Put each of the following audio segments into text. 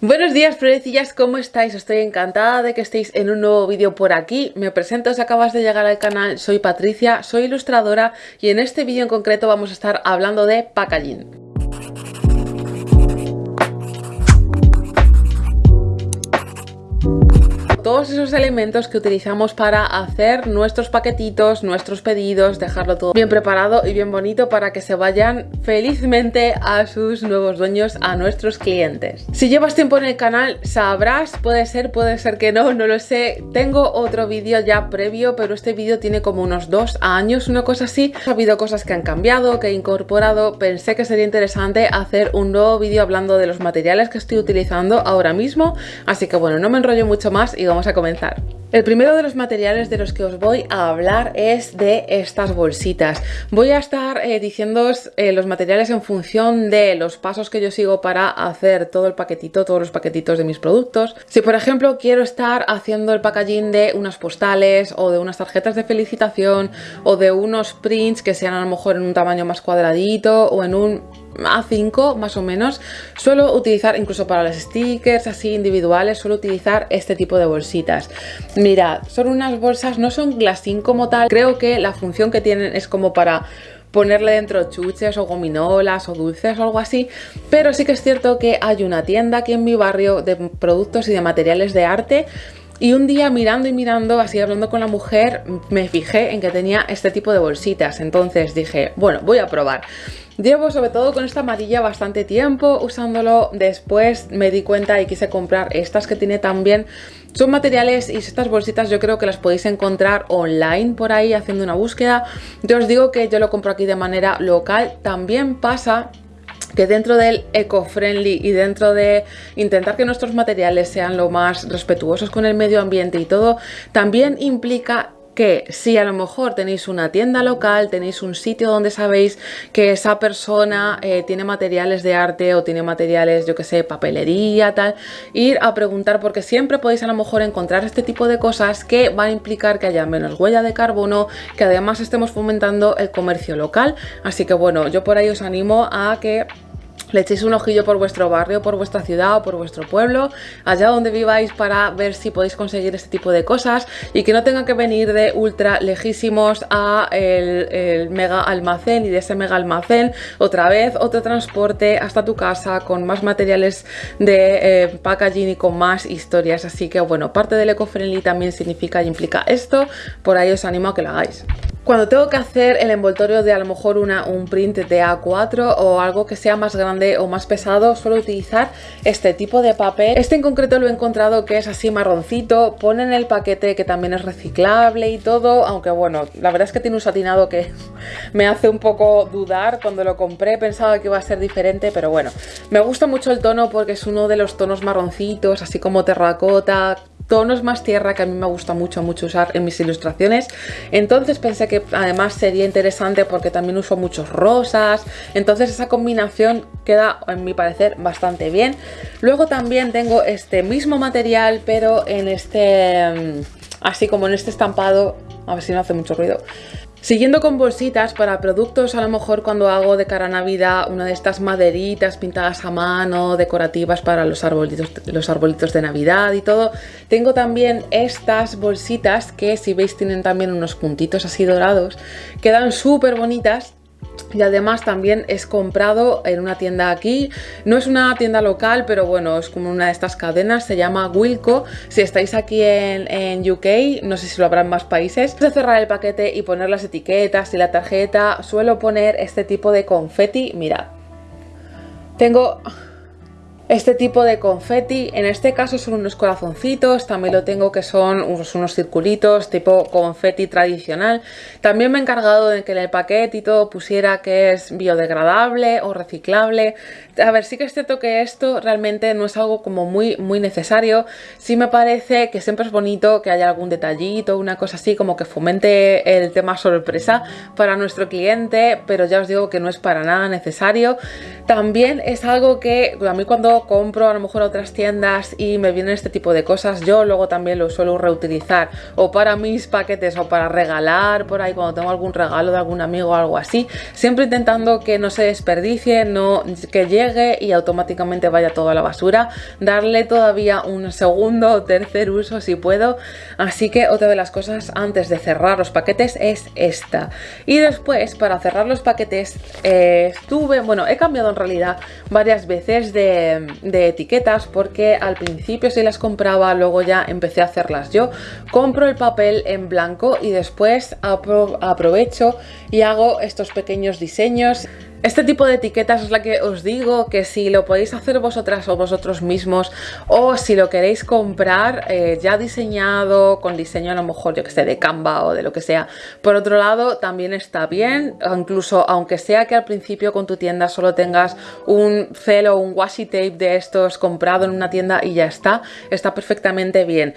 Buenos días florecillas, ¿cómo estáis? Estoy encantada de que estéis en un nuevo vídeo por aquí. Me presento si acabas de llegar al canal, soy Patricia, soy ilustradora y en este vídeo en concreto vamos a estar hablando de packaging. Todos esos elementos que utilizamos para hacer nuestros paquetitos, nuestros pedidos, dejarlo todo bien preparado y bien bonito para que se vayan felizmente a sus nuevos dueños, a nuestros clientes. Si llevas tiempo en el canal sabrás, puede ser, puede ser que no, no lo sé. Tengo otro vídeo ya previo, pero este vídeo tiene como unos dos años, una cosa así. Ha habido cosas que han cambiado, que he incorporado. Pensé que sería interesante hacer un nuevo vídeo hablando de los materiales que estoy utilizando ahora mismo. Así que bueno, no me enrollo mucho más y vamos a comenzar. El primero de los materiales de los que os voy a hablar es de estas bolsitas. Voy a estar eh, diciéndoos eh, los materiales en función de los pasos que yo sigo para hacer todo el paquetito, todos los paquetitos de mis productos. Si por ejemplo quiero estar haciendo el packaging de unas postales o de unas tarjetas de felicitación o de unos prints que sean a lo mejor en un tamaño más cuadradito o en un a5 más o menos. Suelo utilizar incluso para los stickers así individuales suelo utilizar este tipo de bolsitas. Mirad son unas bolsas no son glassín como tal. Creo que la función que tienen es como para ponerle dentro chuches o gominolas o dulces o algo así pero sí que es cierto que hay una tienda aquí en mi barrio de productos y de materiales de arte y un día mirando y mirando, así hablando con la mujer, me fijé en que tenía este tipo de bolsitas. Entonces dije, bueno, voy a probar. Llevo sobre todo con esta amarilla bastante tiempo usándolo, después me di cuenta y quise comprar estas que tiene también. Son materiales y estas bolsitas yo creo que las podéis encontrar online por ahí haciendo una búsqueda. Yo os digo que yo lo compro aquí de manera local, también pasa que dentro del eco-friendly y dentro de intentar que nuestros materiales sean lo más respetuosos con el medio ambiente y todo, también implica que si a lo mejor tenéis una tienda local, tenéis un sitio donde sabéis que esa persona eh, tiene materiales de arte o tiene materiales, yo que sé, papelería, tal, ir a preguntar porque siempre podéis a lo mejor encontrar este tipo de cosas que van a implicar que haya menos huella de carbono, que además estemos fomentando el comercio local. Así que bueno, yo por ahí os animo a que le echéis un ojillo por vuestro barrio, por vuestra ciudad o por vuestro pueblo, allá donde viváis para ver si podéis conseguir este tipo de cosas y que no tenga que venir de ultra lejísimos a el, mega almacén y de ese mega almacén otra vez otro transporte hasta tu casa con más materiales de eh, packaging y con más historias. Así que bueno, parte del eco-friendly también significa y implica esto, por ahí os animo a que lo hagáis. Cuando tengo que hacer el envoltorio de a lo mejor una, un print de A4 o algo que sea más grande o más pesado, suelo utilizar este tipo de papel. Este en concreto lo he encontrado que es así marroncito, pone en el paquete que también es reciclable y todo, aunque bueno, la verdad es que tiene un satinado que me hace un poco dudar. Cuando lo compré pensaba que iba a ser diferente, pero bueno, me gusta mucho el tono porque es uno de los tonos marroncitos, así como terracota, tonos más tierra que a mí me gusta mucho, mucho usar en mis ilustraciones. Entonces pensé que además sería interesante porque también uso muchos rosas. Entonces esa combinación queda, en mi parecer, bastante bien. Luego también tengo este mismo material, pero en este... Mm, así como en este estampado... A ver si no hace mucho ruido Siguiendo con bolsitas para productos, a lo mejor cuando hago de cara a Navidad una de estas maderitas pintadas a mano, decorativas para los arbolitos, los arbolitos de Navidad y todo, tengo también estas bolsitas que si veis tienen también unos puntitos así dorados, quedan súper bonitas y además también es comprado en una tienda aquí, no es una tienda local pero bueno es como una de estas cadenas, se llama Wilco, si estáis aquí en, en UK, no sé si lo habrá en más países, de cerrar el paquete y poner las etiquetas y la tarjeta, suelo poner este tipo de confeti, mirad, tengo este tipo de confeti, en este caso son unos corazoncitos, también lo tengo que son unos, unos, circulitos tipo confeti tradicional. También me he encargado de que en el paquete y todo pusiera que es biodegradable o reciclable. A ver, sí que es cierto que esto realmente no es algo como muy, muy necesario. Sí me parece que siempre es bonito que haya algún detallito, una cosa así como que fomente el tema sorpresa para nuestro cliente, pero ya os digo que no es para nada necesario. También es algo que a mí cuando compro a lo mejor otras tiendas y me vienen este tipo de cosas, yo luego también lo suelo reutilizar o para mis paquetes o para regalar por ahí cuando tengo algún regalo de algún amigo o algo así, siempre intentando que no se desperdicie, no que llegue y automáticamente vaya todo a la basura, darle todavía un segundo o tercer uso si puedo, así que otra de las cosas antes de cerrar los paquetes es esta. Y después para cerrar los paquetes eh, estuve, bueno, he cambiado en realidad varias veces de, etiquetas porque al principio si las compraba, luego ya empecé a hacerlas yo. Compro el papel en blanco y después aprovecho y hago estos pequeños diseños este tipo de etiquetas es la que os digo que si lo podéis hacer vosotras o vosotros mismos o si lo queréis comprar eh, ya diseñado, con diseño a lo mejor yo que sé de Canva o de lo que sea. Por otro lado también está bien, incluso aunque sea que al principio con tu tienda solo tengas un celo o un washi tape de estos comprado en una tienda y ya está, está perfectamente bien.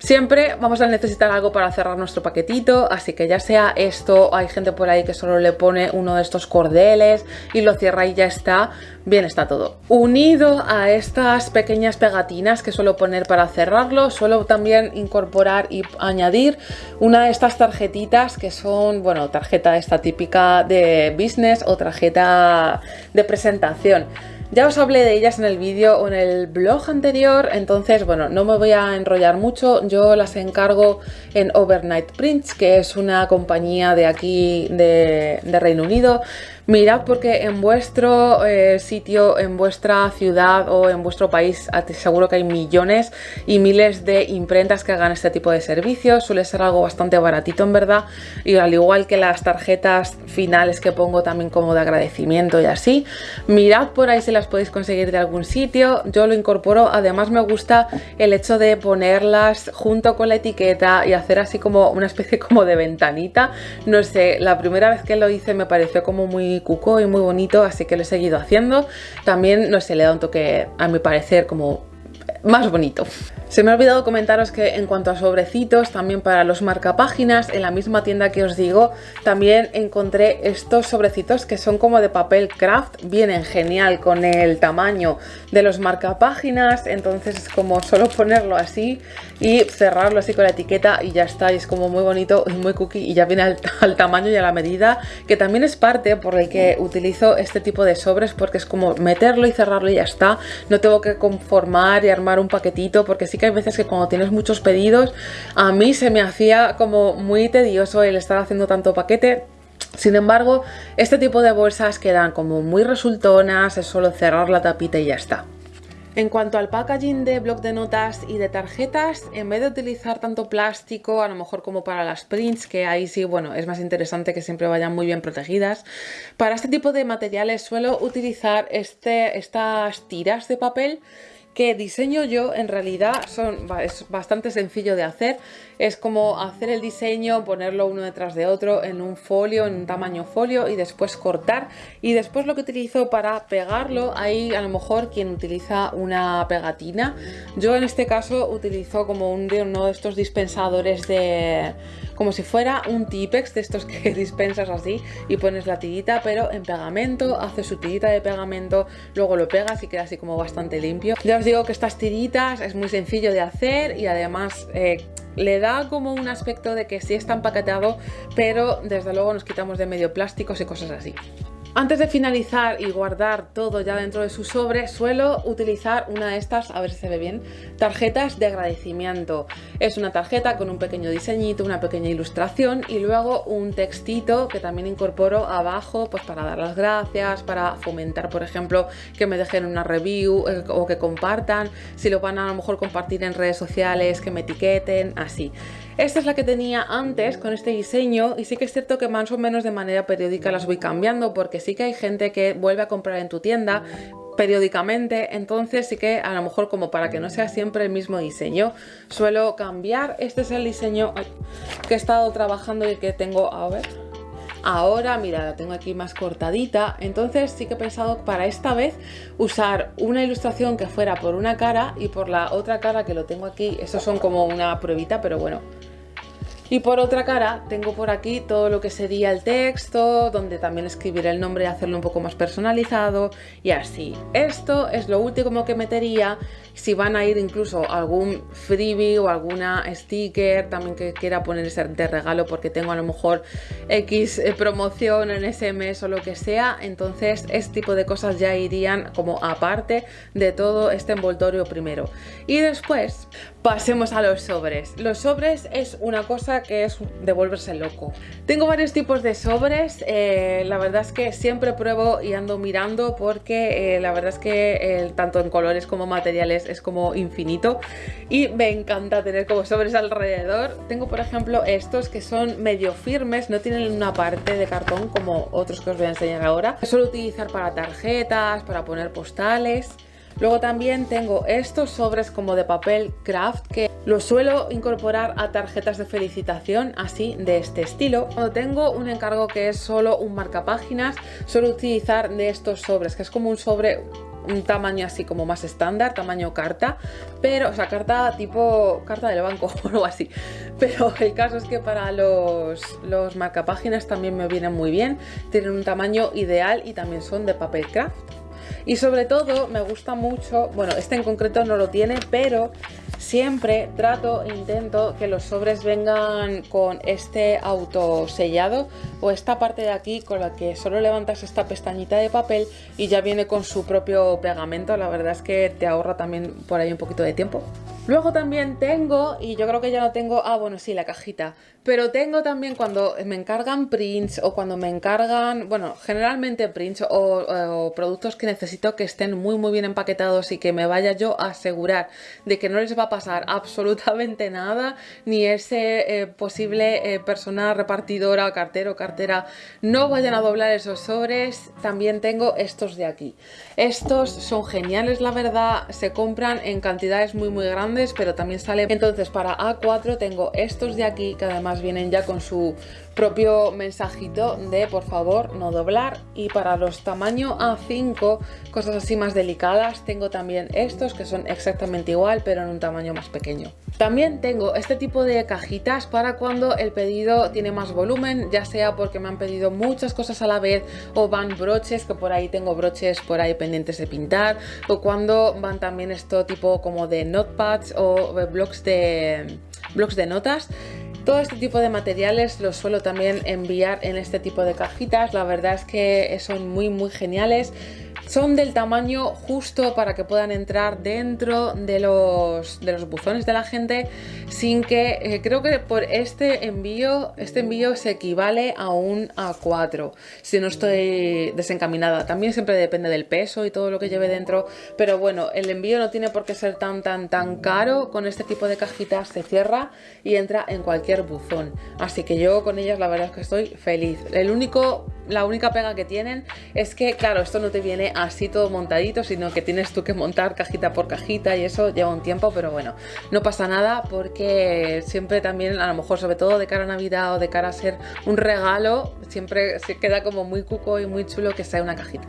Siempre vamos a necesitar algo para cerrar nuestro paquetito, así que ya sea esto, hay gente por ahí que solo le pone uno de estos cordeles y lo cierra y ya está, bien está todo. Unido a estas pequeñas pegatinas que suelo poner para cerrarlo, suelo también incorporar y añadir una de estas tarjetitas que son, bueno, tarjeta esta típica de business o tarjeta de presentación. Ya os hablé de ellas en el vídeo o en el blog anterior, entonces bueno, no me voy a enrollar mucho, yo las encargo en Overnight Prints, que es una compañía de aquí de, de Reino Unido. Mirad porque en vuestro eh, sitio, en vuestra ciudad o en vuestro país seguro que hay millones y miles de imprentas que hagan este tipo de servicios. Suele ser algo bastante baratito en verdad y al igual que las tarjetas finales que pongo también como de agradecimiento y así. Mirad por ahí si las podéis conseguir de algún sitio. Yo lo incorporo. Además me gusta el hecho de ponerlas junto con la etiqueta y hacer así como una especie como de ventanita. No sé, la primera vez que lo hice me pareció como muy cuco y muy bonito, así que lo he seguido haciendo. También, no sé, le da un toque, a mi parecer, como más bonito. Se me ha olvidado comentaros que en cuanto a sobrecitos, también para los marcapáginas, en la misma tienda que os digo, también encontré estos sobrecitos que son como de papel craft, vienen genial con el tamaño de los marcapáginas, entonces es como solo ponerlo así y cerrarlo así con la etiqueta y ya está, y es como muy bonito y muy cookie y ya viene al, tamaño y a la medida, que también es parte por el que utilizo este tipo de sobres porque es como meterlo y cerrarlo y ya está, no tengo que conformar y armar un paquetito porque sí que hay veces que cuando tienes muchos pedidos, a mí se me hacía como muy tedioso el estar haciendo tanto paquete. Sin embargo, este tipo de bolsas quedan como muy resultonas, es solo cerrar la tapita y ya está. En cuanto al packaging de bloc de notas y de tarjetas, en vez de utilizar tanto plástico, a lo mejor como para las prints, que ahí sí, bueno, es más interesante que siempre vayan muy bien protegidas, para este tipo de materiales suelo utilizar este, estas tiras de papel que diseño yo en realidad son, es bastante sencillo de hacer. Es como hacer el diseño, ponerlo uno detrás de otro en un folio, en un tamaño folio y después cortar. Y después lo que utilizo para pegarlo, hay a lo mejor quien utiliza una pegatina. Yo en este caso utilizo como un uno de estos dispensadores de como si fuera un Tipex de estos que dispensas así y pones la tirita pero en pegamento, haces su tirita de pegamento, luego lo pegas y queda así como bastante limpio. Ya os digo que estas tiritas es muy sencillo de hacer y además eh, le da como un aspecto de que sí está empaquetado pero desde luego nos quitamos de medio plásticos y cosas así. Antes de finalizar y guardar todo ya dentro de su sobre, suelo utilizar una de estas, a ver si se ve bien, tarjetas de agradecimiento. Es una tarjeta con un pequeño diseñito, una pequeña ilustración y luego un textito que también incorporo abajo pues para dar las gracias, para fomentar, por ejemplo, que me dejen una review eh, o que compartan, si lo van a, a lo mejor compartir en redes sociales, que me etiqueten, así. Esta es la que tenía antes con este diseño y sí que es cierto que más o menos de manera periódica las voy cambiando porque sí que hay gente que vuelve a comprar en tu tienda periódicamente, entonces sí que a lo mejor como para que no sea siempre el mismo diseño, suelo cambiar. Este es el diseño que he estado trabajando y que tengo, a ver, ahora, mira, la tengo aquí más cortadita, entonces sí que he pensado para esta vez usar una ilustración que fuera por una cara y por la otra cara que lo tengo aquí, eso son como una pruebita, pero bueno, Y por otra cara tengo por aquí todo lo que sería el texto, donde también escribiré el nombre y hacerlo un poco más personalizado y así. Esto es lo último que metería si van a ir incluso algún freebie o alguna sticker también que quiera ponerse de regalo porque tengo a lo mejor X eh, promoción en ese o lo que sea, entonces este tipo de cosas ya irían como aparte de todo este envoltorio primero. Y después pasemos a los sobres. Los sobres es una cosa que es de volverse loco. Tengo varios tipos de sobres, eh, la verdad es que siempre pruebo y ando mirando porque eh, la verdad es que tanto en colores como materiales es como infinito y me encanta tener como sobres alrededor. Tengo por ejemplo estos que son medio firmes, no tienen una parte de cartón como otros que os voy a enseñar ahora. Suelo utilizar para tarjetas, para poner postales. Luego también tengo estos sobres como de papel craft que los suelo incorporar a tarjetas de felicitación así de este estilo. Cuando tengo un encargo que es solo un marcapáginas suelo utilizar de estos sobres que es como un sobre un tamaño así como más estándar, tamaño carta, pero, o sea, carta tipo carta del banco o algo así. Pero el caso es que para los, los marcapáginas también me vienen muy bien, tienen un tamaño ideal y también son de papel craft. Y sobre todo me gusta mucho, bueno, este en concreto no lo tiene, pero siempre trato, intento que los sobres vengan con este autosellado o esta parte de aquí con la que solo levantas esta pestañita de papel y ya viene con su propio pegamento. La verdad es que te ahorra también por ahí un poquito de tiempo. Luego también tengo, y yo creo que ya no tengo, ah bueno sí, la cajita, pero tengo también cuando me encargan prints o cuando me encargan, bueno, generalmente prints o, productos que necesito que estén muy muy bien empaquetados y que me vaya yo a asegurar de que no les va a pasar absolutamente nada, ni ese eh, posible eh, persona repartidora, cartero, cartera, no vayan a doblar esos sobres, también tengo estos de aquí. Estos son geniales la verdad, se compran en cantidades muy muy grandes pero también sale entonces para A4 tengo estos de aquí que además vienen ya con su propio mensajito de por favor no doblar. Y para los tamaño A5 cosas así más delicadas tengo también estos que son exactamente igual pero en un tamaño más pequeño. También tengo este tipo de cajitas para cuando el pedido tiene más volumen ya sea porque me han pedido muchas cosas a la vez o van broches que por ahí tengo broches por ahí pendientes de pintar o cuando van también esto tipo como de notepads o blogs de, blogs de notas todo este tipo de materiales los suelo también enviar en este tipo de cajitas, la verdad es que son muy muy geniales. Son del tamaño justo para que puedan entrar dentro de los, de los buzones de la gente sin que, eh, creo que por este envío, este envío se equivale a un A4 si no estoy desencaminada. También siempre depende del peso y todo lo que lleve dentro, pero bueno, el envío no tiene por qué ser tan tan tan caro. Con este tipo de cajitas se cierra y entra en cualquier buzón. Así que yo con ellas la verdad es que estoy feliz. El único la única pega que tienen es que, claro, esto no te viene así todo montadito, sino que tienes tú que montar cajita por cajita y eso lleva un tiempo, pero bueno, no pasa nada porque siempre también, a lo mejor sobre todo de cara a Navidad o de cara a ser un regalo, siempre se queda como muy cuco y muy chulo que sea una cajita.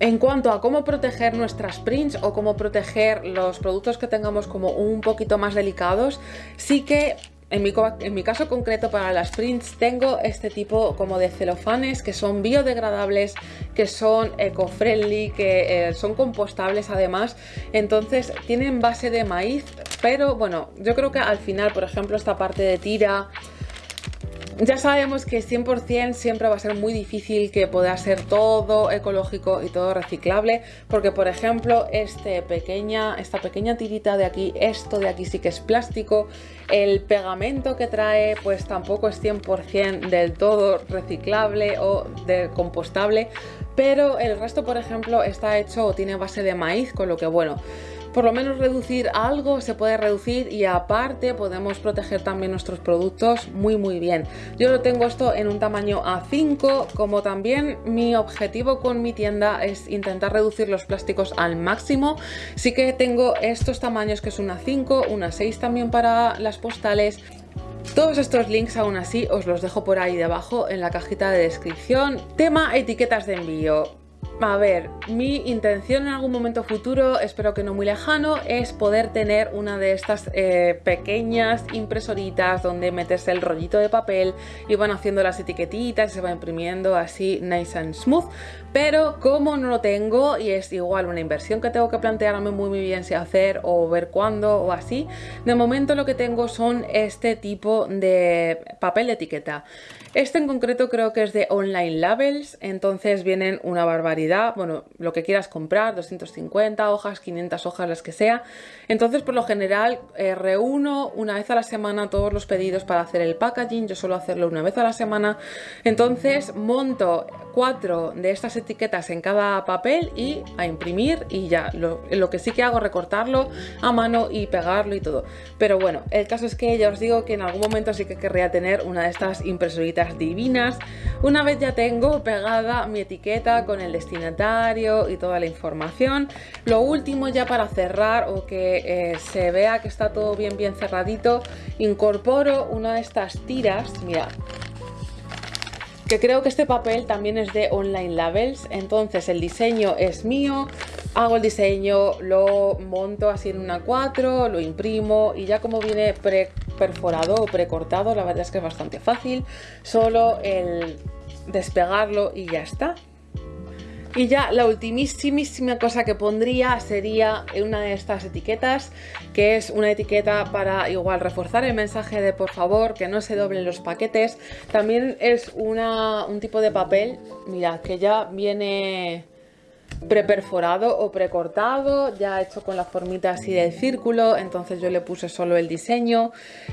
En cuanto a cómo proteger nuestras prints o cómo proteger los productos que tengamos como un poquito más delicados, sí que en mi, caso concreto para las prints tengo este tipo como de celofanes que son biodegradables, que son eco-friendly, que eh, son compostables además. Entonces tienen base de maíz, pero bueno, yo creo que al final, por ejemplo, esta parte de tira ya sabemos que 100% siempre va a ser muy difícil que pueda ser todo ecológico y todo reciclable, porque por ejemplo este pequeña, esta pequeña tirita de aquí, esto de aquí sí que es plástico, el pegamento que trae pues tampoco es 100% del todo reciclable o de compostable, pero el resto por ejemplo está hecho o tiene base de maíz, con lo que bueno, por lo menos reducir algo se puede reducir y aparte podemos proteger también nuestros productos muy muy bien. Yo lo tengo esto en un tamaño A5, como también mi objetivo con mi tienda es intentar reducir los plásticos al máximo. Sí que tengo estos tamaños que es una 5, una 6 también para las postales todos estos links aún así os los dejo por ahí debajo en la cajita de descripción. Tema etiquetas de envío A ver, mi intención en algún momento futuro, espero que no muy lejano, es poder tener una de estas eh, pequeñas impresoritas donde metes el rollito de papel y van haciendo las etiquetitas y se va imprimiendo así nice and smooth. Pero como no lo tengo y es igual una inversión que tengo que plantearme muy, muy bien si hacer o ver cuándo o así, de momento lo que tengo son este tipo de papel de etiqueta. Este en concreto creo que es de Online Labels, entonces vienen una barbaridad, bueno, lo que quieras comprar, 250 hojas, 500 hojas, las que sea. Entonces, por lo general, eh, reúno una vez a la semana todos los pedidos para hacer el packaging, yo suelo hacerlo una vez a la semana. Entonces, monto cuatro de estas etiquetas en cada papel y a imprimir y ya. Lo, lo que sí que hago es recortarlo a mano y pegarlo y todo. Pero bueno, el caso es que ya os digo que en algún momento sí que querría tener una de estas impresoritas divinas. Una vez ya tengo pegada mi etiqueta con el destinatario y toda la información, lo último ya para cerrar o que eh, se vea que está todo bien bien cerradito, incorporo una de estas tiras, mira, que creo que este papel también es de Online Labels, entonces el diseño es mío, hago el diseño, lo monto así en una 4, lo imprimo y ya como viene pre perforado o precortado, la verdad es que es bastante fácil, solo el despegarlo y ya está. Y ya la ultimísima cosa que pondría sería una de estas etiquetas, que es una etiqueta para igual reforzar el mensaje de por favor que no se doblen los paquetes. También es una, un tipo de papel, mira, que ya viene preperforado o precortado, ya hecho con la formita así del círculo, entonces yo le puse solo el diseño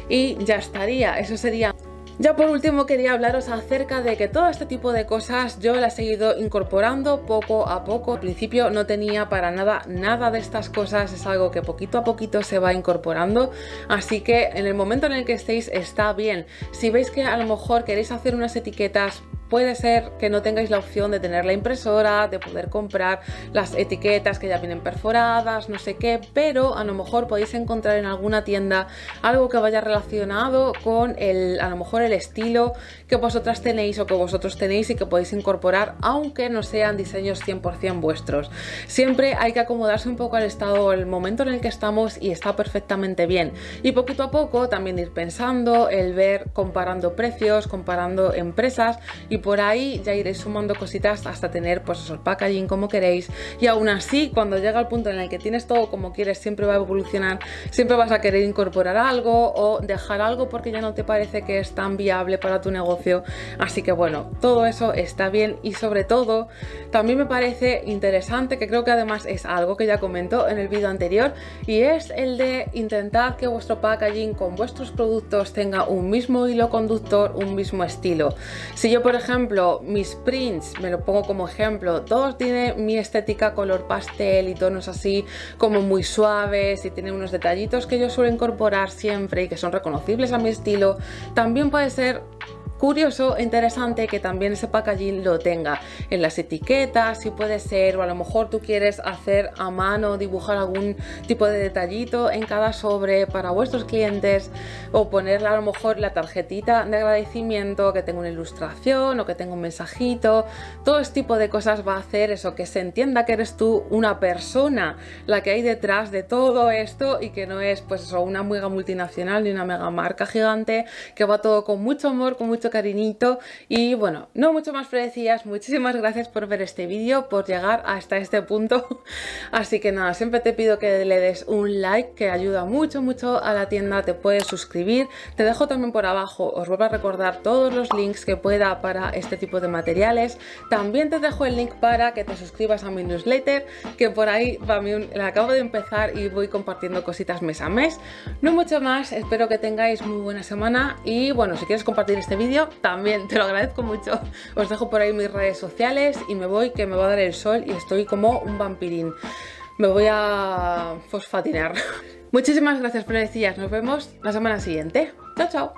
y ya estaría, eso sería... Ya por último quería hablaros acerca de que todo este tipo de cosas yo las he ido incorporando poco a poco. Al principio no tenía para nada nada de estas cosas, es algo que poquito a poquito se va incorporando, así que en el momento en el que estéis está bien. Si veis que a lo mejor queréis hacer unas etiquetas Puede ser que no tengáis la opción de tener la impresora, de poder comprar las etiquetas que ya vienen perforadas, no sé qué, pero a lo mejor podéis encontrar en alguna tienda algo que vaya relacionado con el, a lo mejor el estilo que vosotras tenéis o que vosotros tenéis y que podéis incorporar, aunque no sean diseños 100% vuestros. Siempre hay que acomodarse un poco al estado, el momento en el que estamos y está perfectamente bien. Y poquito a poco también ir pensando, el ver, comparando precios, comparando empresas y por ahí ya iréis sumando cositas hasta tener pues el packaging como queréis y aún así cuando llega el punto en el que tienes todo como quieres siempre va a evolucionar, siempre vas a querer incorporar algo o dejar algo porque ya no te parece que es tan viable para tu negocio, así que bueno, todo eso está bien y sobre todo también me parece interesante que creo que además es algo que ya comento en el vídeo anterior y es el de intentar que vuestro packaging con vuestros productos tenga un mismo hilo conductor, un mismo estilo. Si yo por ejemplo ejemplo, mis prints, me lo pongo como ejemplo, todos tienen mi estética color pastel y tonos así como muy suaves y tienen unos detallitos que yo suelo incorporar siempre y que son reconocibles a mi estilo. También puede ser curioso interesante que también ese packaging lo tenga en las etiquetas, si puede ser, o a lo mejor tú quieres hacer a mano, dibujar algún tipo de detallito en cada sobre para vuestros clientes o ponerle a lo mejor la tarjetita de agradecimiento que tenga una ilustración o que tenga un mensajito, todo este tipo de cosas va a hacer eso, que se entienda que eres tú una persona la que hay detrás de todo esto y que no es pues eso, una mega multinacional ni una mega marca gigante que va todo con mucho amor, con mucho cariñito. Y bueno, no mucho más predecías, muchísimas gracias por ver este vídeo, por llegar hasta este punto, así que nada, siempre te pido que le des un like que ayuda mucho mucho a la tienda, te puedes suscribir, te dejo también por abajo, os vuelvo a recordar todos los links que pueda para este tipo de materiales, también te dejo el link para que te suscribas a mi newsletter, que por ahí la acabo de empezar y voy compartiendo cositas mes a mes, no mucho más, espero que tengáis muy buena semana y bueno, si quieres compartir este vídeo también te lo agradezco mucho. Os dejo por ahí mis redes sociales y me voy que me va a dar el sol y estoy como un vampirín. Me voy a fosfatinar. Muchísimas gracias, decir nos vemos la semana siguiente. Chao, chao.